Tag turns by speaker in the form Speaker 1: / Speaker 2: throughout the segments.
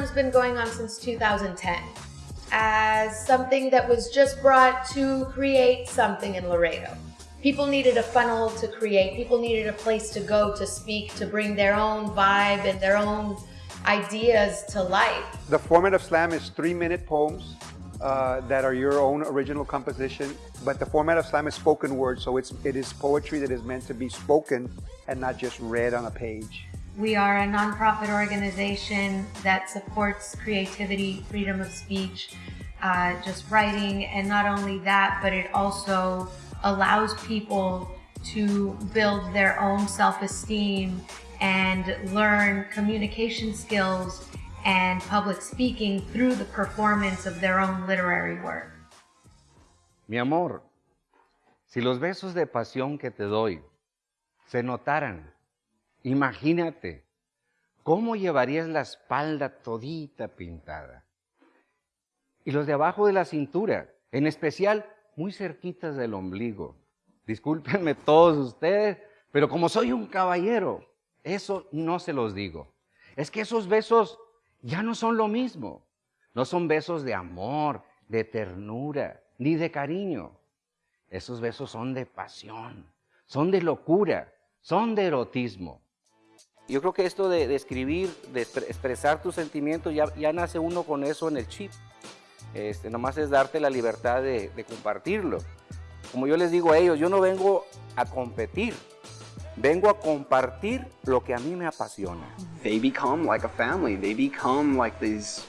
Speaker 1: Slam's been going on since 2010 as something that was just brought to create something in Laredo. People needed a funnel to create. People needed a place to go to speak, to bring their own vibe and their own ideas to life.
Speaker 2: The format of slam is three-minute poems uh, that are your own original composition, but the format of slam is spoken word, so it's, it is poetry that is meant to be spoken and not just read on a page.
Speaker 1: We are a nonprofit organization that supports creativity, freedom of speech, uh, just writing, and not only that, but it also allows people to build their own self-esteem and learn communication skills and public speaking through the performance of their own literary work.
Speaker 3: Mi amor, si los besos de pasión que te doy se notaran, imagínate cómo llevarías la espalda todita pintada. Y los de abajo de la cintura, en especial muy cerquitas del ombligo. Discúlpenme todos ustedes, pero como soy un caballero, eso no se los digo. Es que esos besos ya no son lo mismo. No son besos de amor, de ternura, ni de cariño. Esos besos son de pasión, son de locura, son de erotismo. Yo creo que esto de, escribir, de expresar tus sentimientos, ya, ya nace uno con eso en el chip. Este, nomás es darte la libertad de, de compartirlo. Como yo les digo a ellos, yo no vengo a competir, vengo a compartir lo que a mí me apasiona.
Speaker 4: They become like a family. They become like these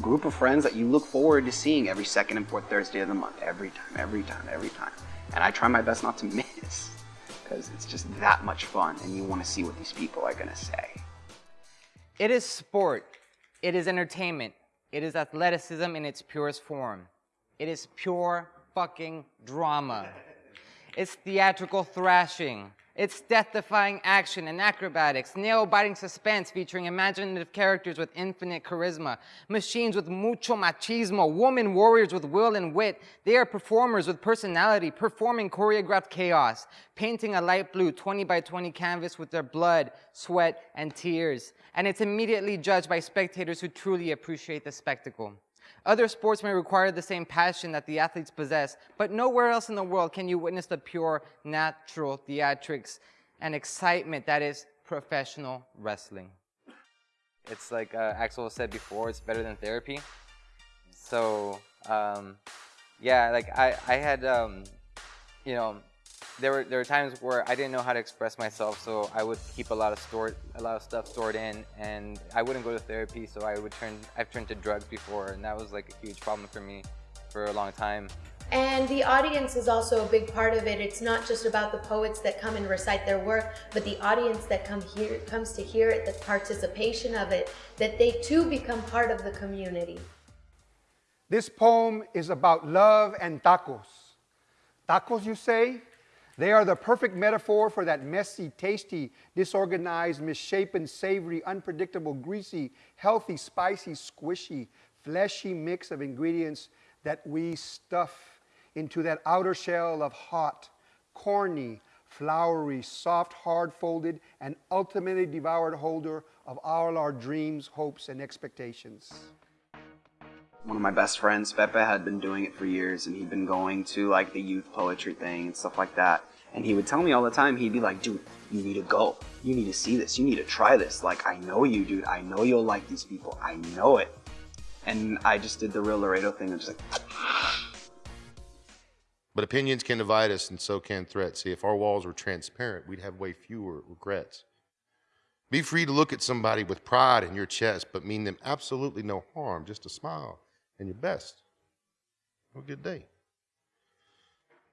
Speaker 4: group of friends that you look forward to seeing every second and fourth Thursday of the month. Every time, every time, every time. And I try my best not to miss because it's just that much fun and you want to see what these people are going to say.
Speaker 5: It is sport. It is entertainment. It is athleticism in its purest form. It is pure fucking drama. It's theatrical thrashing. It's death-defying action and acrobatics, nail-biting suspense featuring imaginative characters with infinite charisma, machines with mucho machismo, woman warriors with will and wit. They are performers with personality, performing choreographed chaos, painting a light blue 20 by 20 canvas with their blood, sweat, and tears. And it's immediately judged by spectators who truly appreciate the spectacle. Other sports may require the same passion that the athletes possess, but nowhere else in the world can you witness the pure, natural theatrics and excitement that is professional wrestling. It's like uh, Axel said before, it's better than therapy. So, um, yeah, like I, I had, um, you know, there were there were times where I didn't know how to express myself, so I would keep a lot of stored a lot of stuff stored in, and I wouldn't go to therapy. So I would turn I've turned to drugs before, and that was like a huge problem for me for a long time.
Speaker 1: And the audience is also a big part of it. It's not just about the poets that come and recite their work, but the audience that come here comes to hear it, the participation of it, that they too become part of the community.
Speaker 2: This poem is about love and tacos. Tacos, you say? They are the perfect metaphor for that messy, tasty, disorganized, misshapen, savory, unpredictable, greasy, healthy, spicy, squishy, fleshy mix of ingredients that we stuff into that outer shell of hot, corny, floury, soft, hard-folded, and ultimately devoured holder of all our dreams, hopes, and expectations.
Speaker 4: One of my best friends, Pepe, had been doing it for years, and he'd been going to like the youth poetry thing and stuff like that. And he would tell me all the time, he'd be like, dude, you need to go. You need to see this. You need to try this. Like, I know you, dude. I know you'll like these people. I know it. And I just did the real Laredo thing I'm just like.
Speaker 6: But opinions can divide us, and so can threats. See, if our walls were transparent, we'd have way fewer regrets. Be free to look at somebody with pride in your chest, but mean them absolutely no harm, just a smile and your best. Have a good day.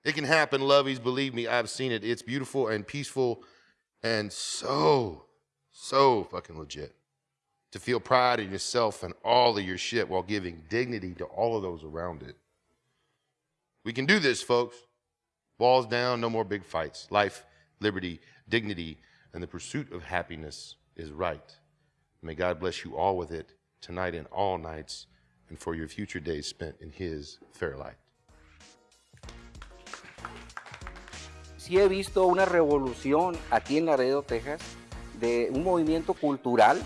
Speaker 6: It can happen, lovies. Believe me, I've seen it. It's beautiful and peaceful and so, so fucking legit. To feel pride in yourself and all of your shit while giving dignity to all of those around it. We can do this, folks. Walls down, no more big fights. Life, liberty, dignity, and the pursuit of happiness is right. May God bless you all with it tonight and all nights, and for your future days spent in His fair light.
Speaker 3: Sí he visto una revolución aquí en Laredo, Texas, de un movimiento cultural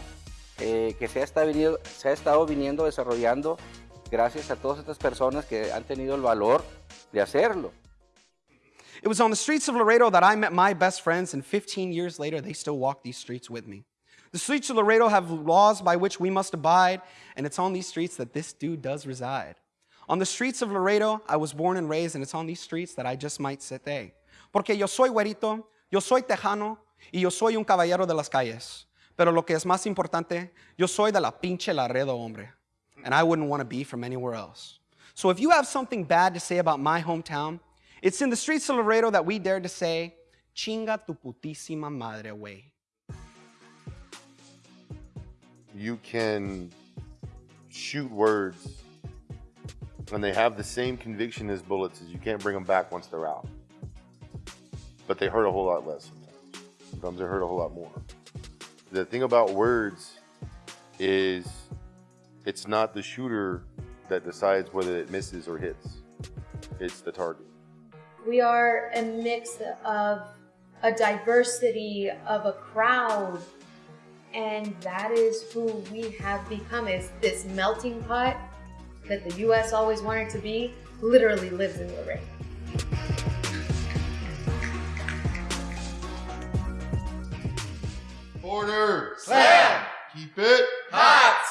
Speaker 7: eh, que se ha, estado viniendo, se ha estado viniendo desarrollando gracias a todas estas personas que han tenido el valor de hacerlo.
Speaker 8: It was on the streets of Laredo that I met my best friends, and 15 years later, they still walk these streets with me. The streets of Laredo have laws by which we must abide, and it's on these streets that this dude does reside. On the streets of Laredo, I was born and raised, and it's on these streets that I just might stay. Porque yo soy güerito, yo soy tejano, y yo soy un caballero de las calles. Pero lo que es más importante, yo soy de la pinche Laredo, hombre. And I wouldn't want to be from anywhere else. So if you have something bad to say about my hometown, it's in the streets of Laredo that we dare to say, chinga tu putísima madre, way.
Speaker 6: You can shoot words and they have the same conviction as bullets as you can't bring them back once they're out. But they hurt a whole lot less sometimes. Sometimes they hurt a whole lot more. The thing about words is it's not the shooter that decides whether it misses or hits. It's the target.
Speaker 1: We are a mix of a diversity of a crowd and that is who we have become It's this melting pot that the US always wanted to be literally lives in Laredo.
Speaker 6: Order! Slam! Keep it hot!